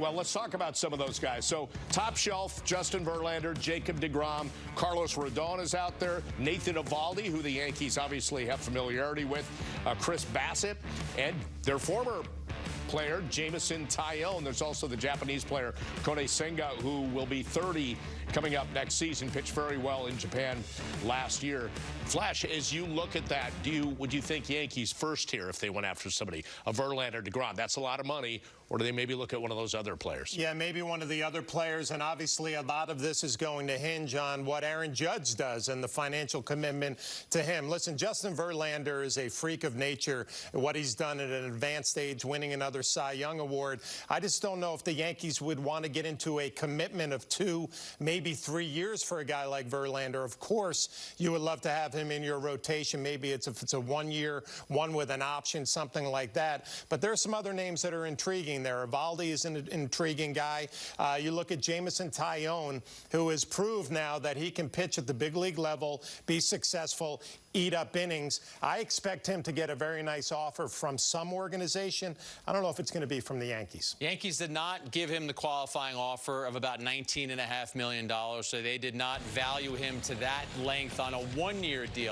Well, let's talk about some of those guys. So, top shelf, Justin Verlander, Jacob DeGrom, Carlos Rodon is out there, Nathan Eovaldi, who the Yankees obviously have familiarity with, uh, Chris Bassitt, and their former player, Jamison Jameson and There's also the Japanese player, Kodai Senga, who will be 30 coming up next season. Pitched very well in Japan last year. Flash, as you look at that, do you would you think Yankees first here if they went after somebody, a Verlander, DeGrom? That's a lot of money. Or do they maybe look at one of those other players? Yeah, maybe one of the other players. And obviously, a lot of this is going to hinge on what Aaron Judge does and the financial commitment to him. Listen, Justin Verlander is a freak of nature. What he's done at an advanced age, winning another Cy Young Award. I just don't know if the Yankees would want to get into a commitment of two, maybe three years for a guy like Verlander. Of course, you would love to have him in your rotation. Maybe it's if it's a one year, one with an option, something like that. But there are some other names that are intriguing there. Eovaldi is an intriguing guy. Uh, you look at Jameson Taillon, who has proved now that he can pitch at the big league level, be successful, eat up innings. I expect him to get a very nice offer from some organization. I don't if it's going to be from the Yankees. Yankees did not give him the qualifying offer of about $19.5 million, so they did not value him to that length on a one-year deal.